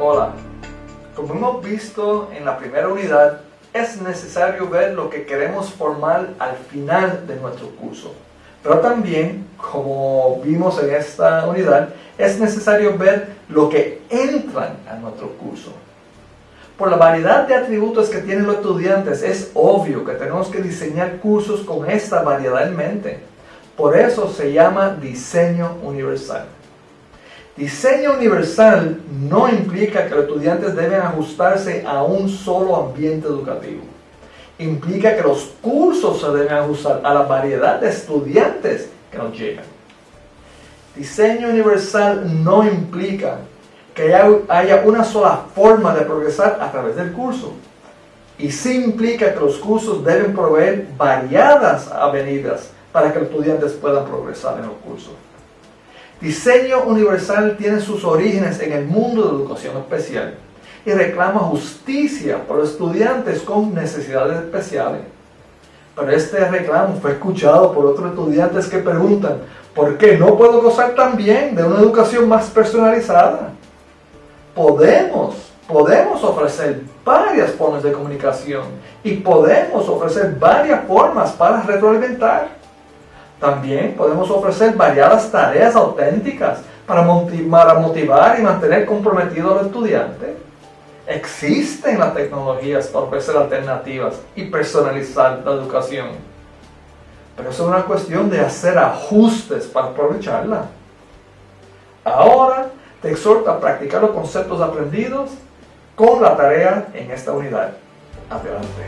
Hola, como hemos visto en la primera unidad, es necesario ver lo que queremos formar al final de nuestro curso. Pero también, como vimos en esta unidad, es necesario ver lo que entran a nuestro curso. Por la variedad de atributos que tienen los estudiantes, es obvio que tenemos que diseñar cursos con esta variedad en mente. Por eso se llama diseño universal. Diseño universal no implica que los estudiantes deben ajustarse a un solo ambiente educativo. Implica que los cursos se deben ajustar a la variedad de estudiantes que nos llegan. Diseño universal no implica que haya una sola forma de progresar a través del curso. Y sí implica que los cursos deben proveer variadas avenidas para que los estudiantes puedan progresar en los cursos. Diseño universal tiene sus orígenes en el mundo de educación especial y reclama justicia por los estudiantes con necesidades especiales. Pero este reclamo fue escuchado por otros estudiantes que preguntan, ¿por qué no puedo gozar también de una educación más personalizada? Podemos, podemos ofrecer varias formas de comunicación y podemos ofrecer varias formas para retroalimentar. También podemos ofrecer variadas tareas auténticas para motivar y mantener comprometido al estudiante. Existen las tecnologías para ofrecer alternativas y personalizar la educación. Pero es una cuestión de hacer ajustes para aprovecharla. Ahora te exhorto a practicar los conceptos aprendidos con la tarea en esta unidad. Adelante.